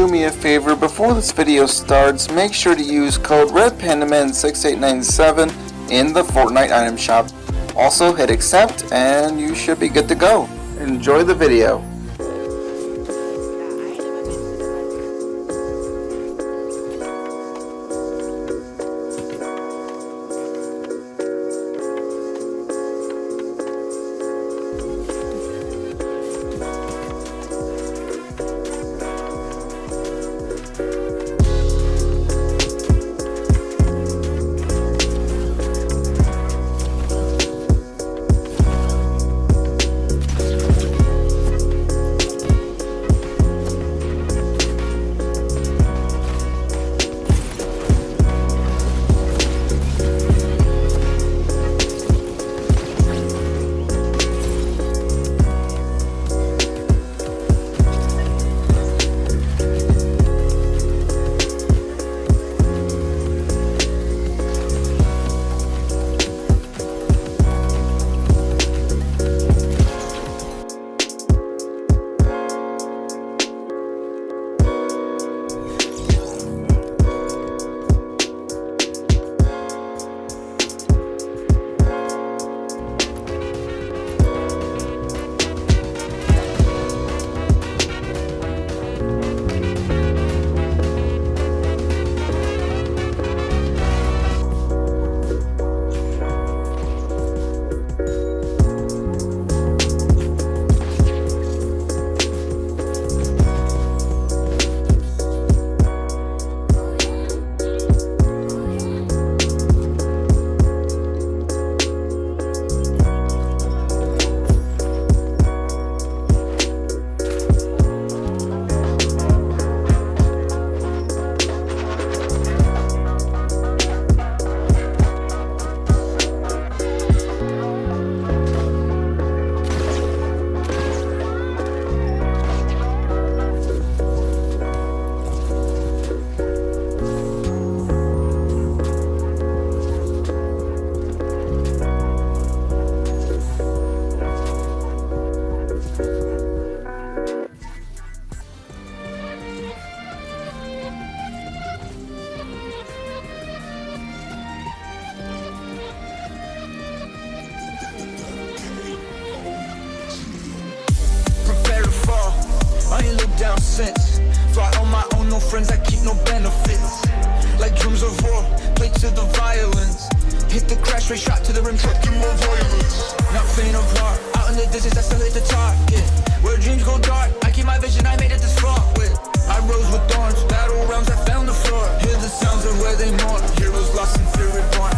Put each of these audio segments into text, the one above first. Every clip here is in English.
do me a favor, before this video starts, make sure to use code RedPandaman6897 in the Fortnite item shop. Also hit accept and you should be good to go. Enjoy the video. Looked down since. Fly on my own, no friends, I keep no benefits. Like drums of war, play to the violence. Hit the crash rate, shot to the rim, trucking more violence. Not faint of heart, out in the distance, I still hit the target. Where dreams go dark, I keep my vision, I made it this far. With I rose with thorns, battle rounds, I found the floor. Hear the sounds of where they mourn, heroes lost in fear reborn.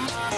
my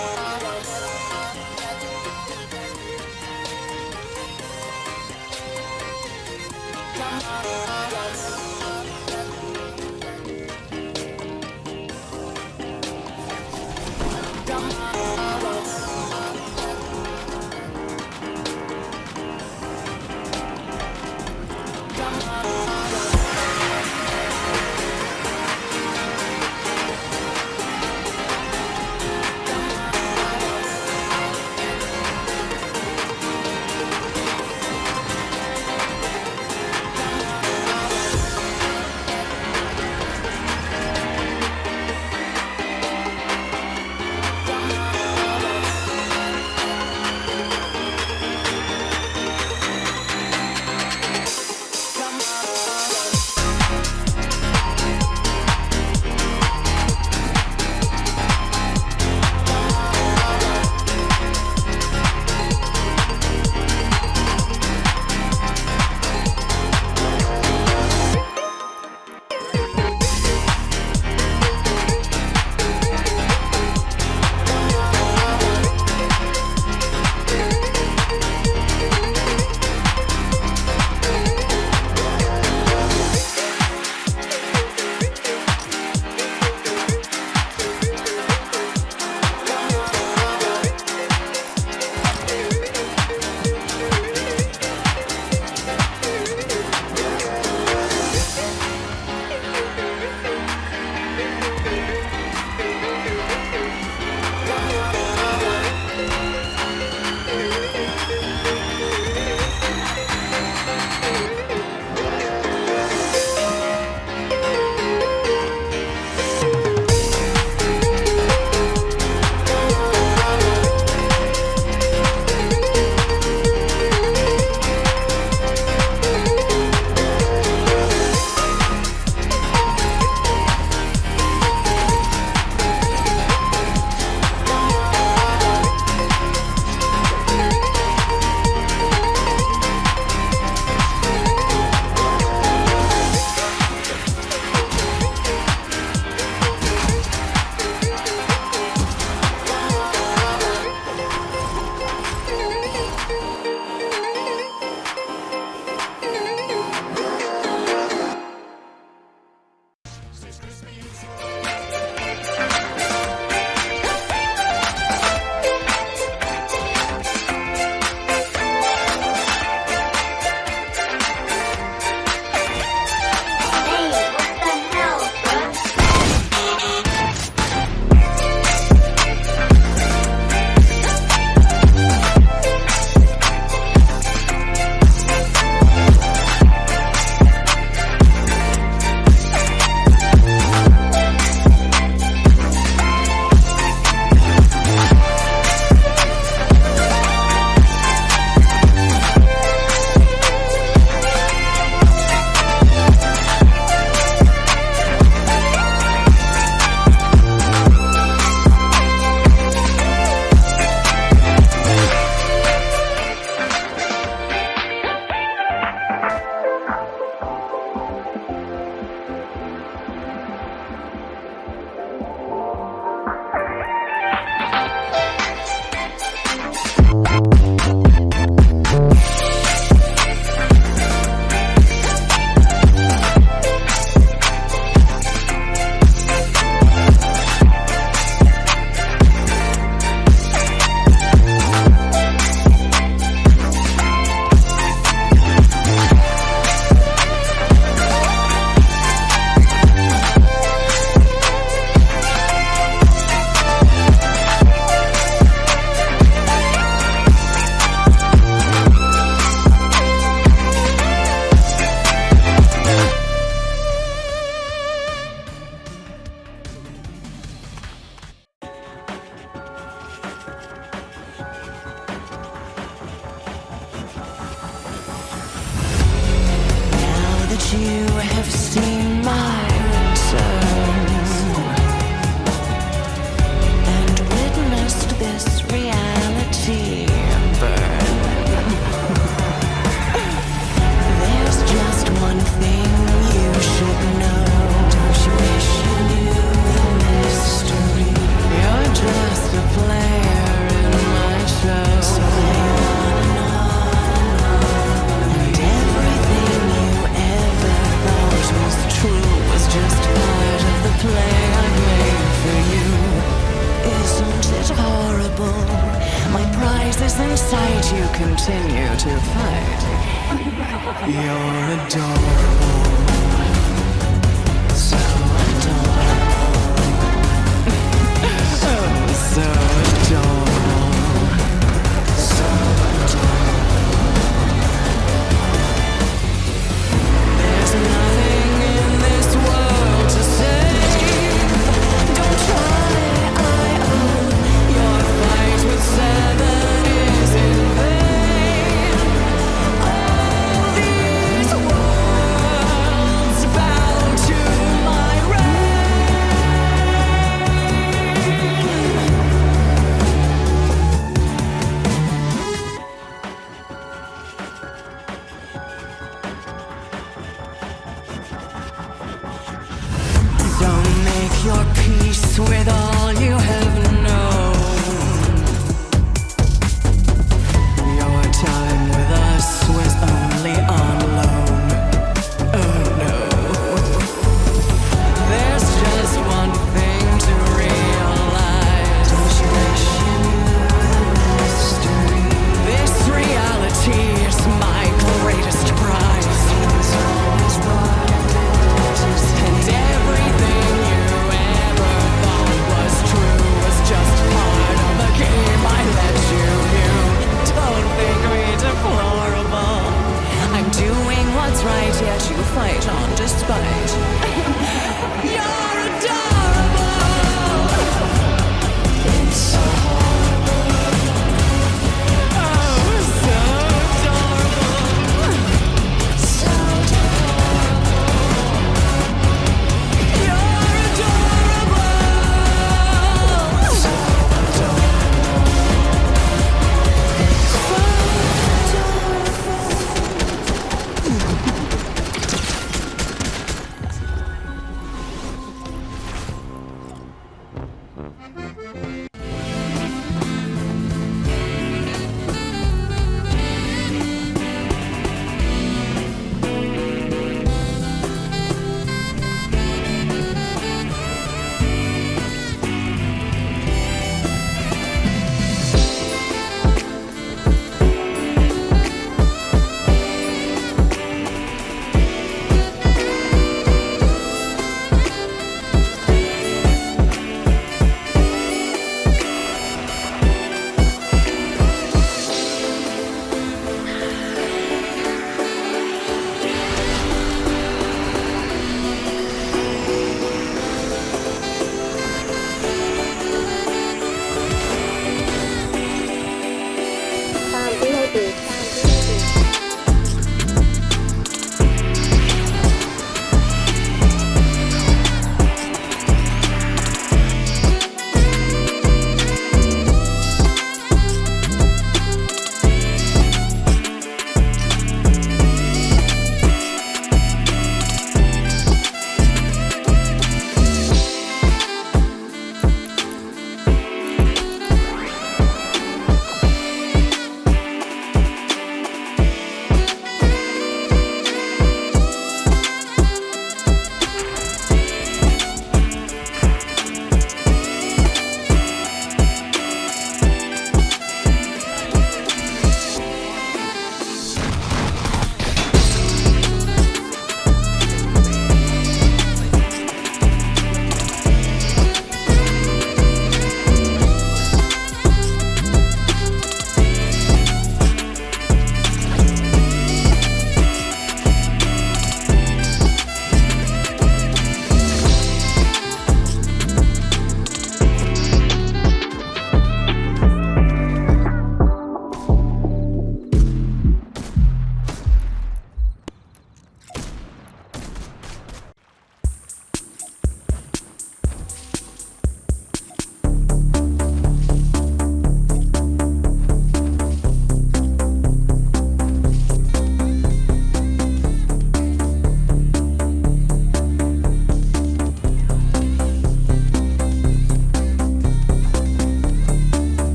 you have seen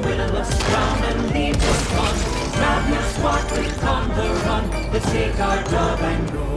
the winner looks and leaves us on. Madness, what we come the run. Let's take our dove and go.